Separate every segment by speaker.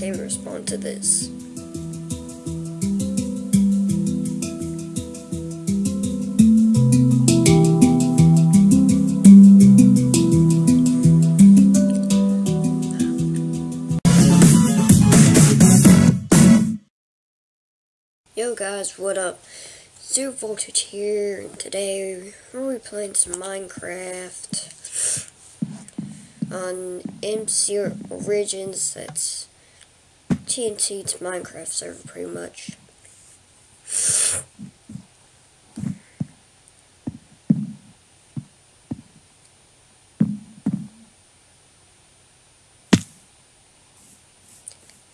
Speaker 1: can't respond to this. Yo guys, what up? Zero Voltage here, and today we're playing some Minecraft on MC Origins, that's TNT's Minecraft server pretty much.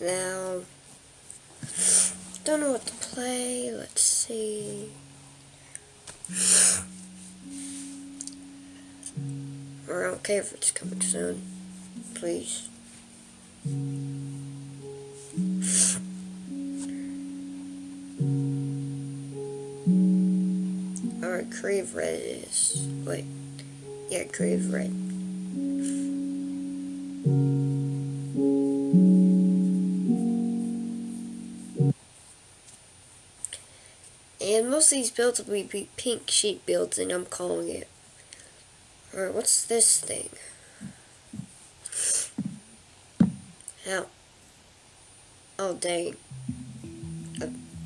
Speaker 1: Now, don't know what to play. Let's see. I don't care if it's coming soon. Please. Crave Red is. Wait. Yeah, Crave Red. And most of these builds will be pink sheet builds, and I'm calling it. Alright, what's this thing? How? Oh, dang.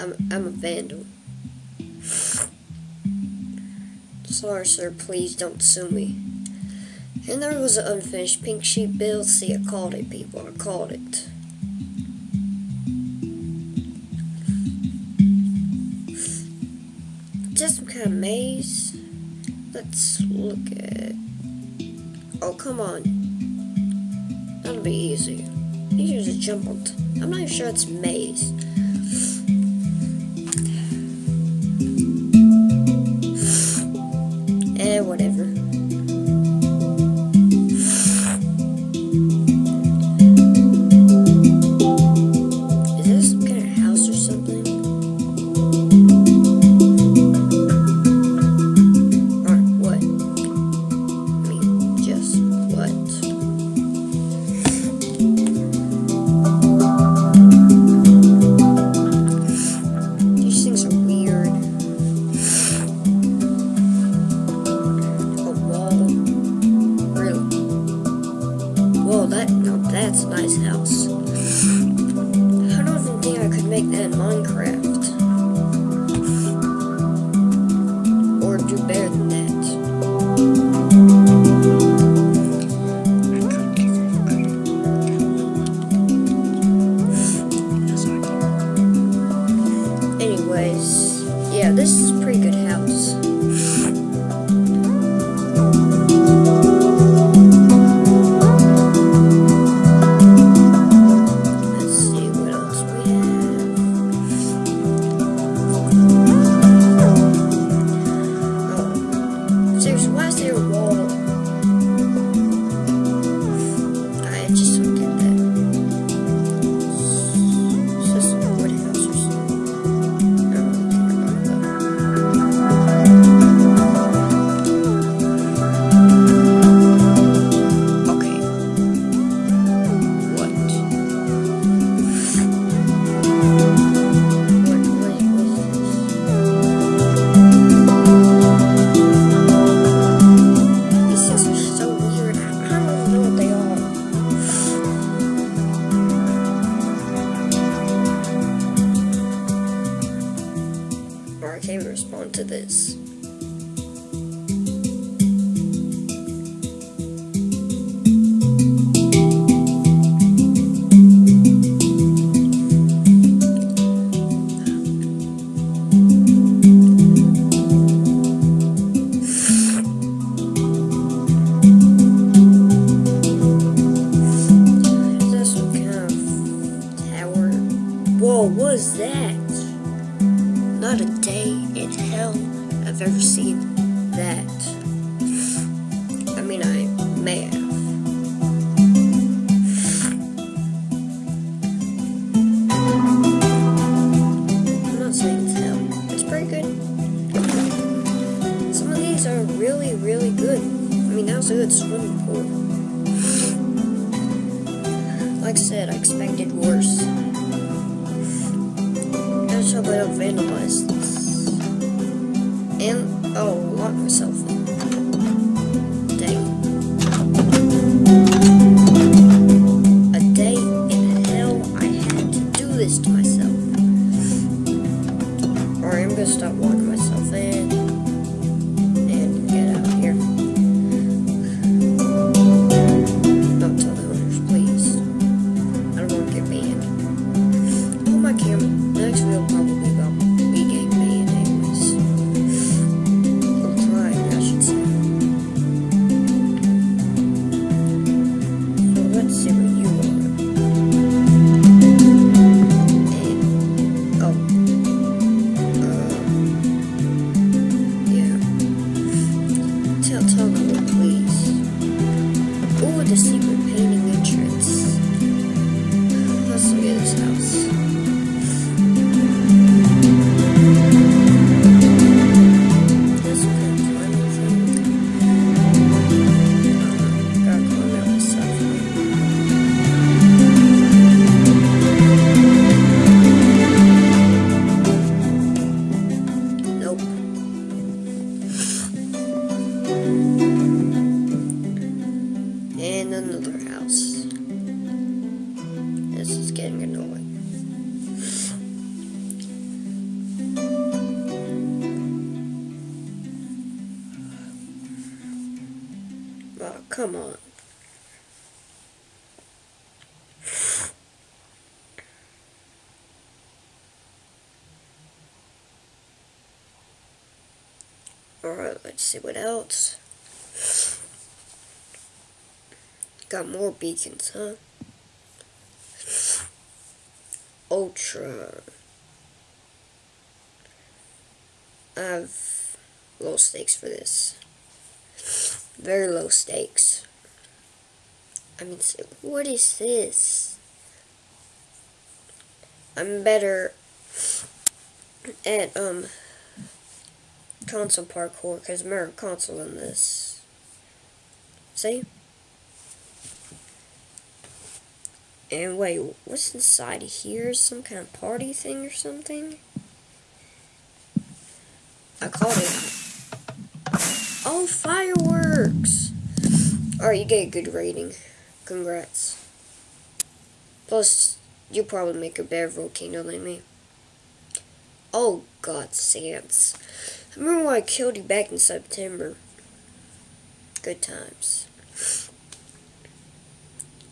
Speaker 1: I'm, I'm a vandal. Sorry, sir, please don't sue me. And there was an unfinished pink sheet build. See, I called it, people. I called it. just some kind of maze. Let's look at... Oh, come on. That'll be easy. You just jump on... I'm not even sure it's maze. To this. Like I said, I expected worse. Let's hope I don't vandalize this. And, oh, lock myself. A day in hell, I had to do this to myself. Alright, I'm gonna stop locking Oh, come on. Alright, let's see what else. Got more beacons, huh? Ultra. I have low stakes for this. Very low stakes. I mean, what is this? I'm better at, um, console parkour because I'm better console in this. See? And wait, what's inside here? Some kind of party thing or something? I caught it. Oh, fireworks! Alright, you get a good rating. Congrats. Plus, you probably make a better volcano than me. Oh, God, Sans. I remember when I killed you back in September. Good times.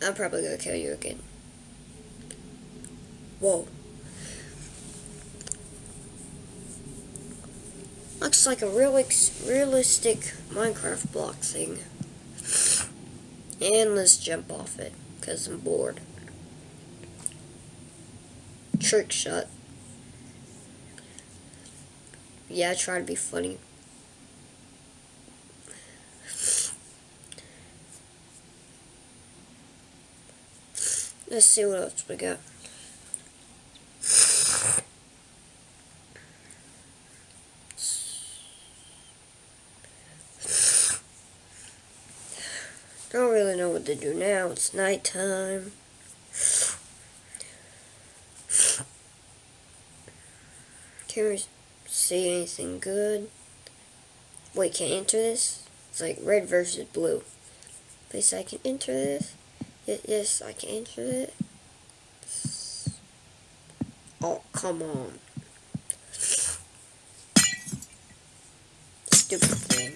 Speaker 1: I'm probably gonna kill you again. Whoa. Looks like a real realistic Minecraft block thing. And let's jump off it, because I'm bored. Trick shot. Yeah, I try to be funny. Let's see what else we got. Don't really know what to do now. It's nighttime. Can we see anything good? Wait, can't enter this? It's like red versus blue. Please, I can enter this. Yes, I can enter it. Oh, come on. Stupid thing.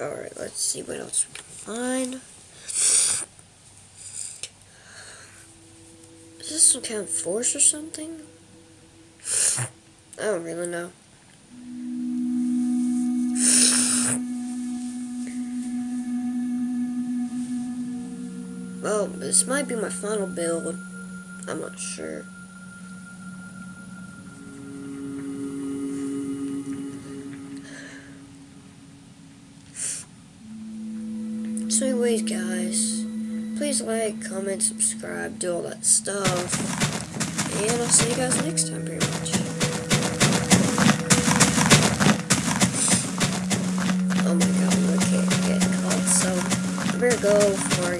Speaker 1: Alright, let's see what else we can find. Is this some kind of force or something? I don't really know. Well, this might be my final build. I'm not sure. So anyways, guys, please like, comment, subscribe, do all that stuff. And I'll see you guys next time, pretty much. Oh my god, I can't get caught, so I better go before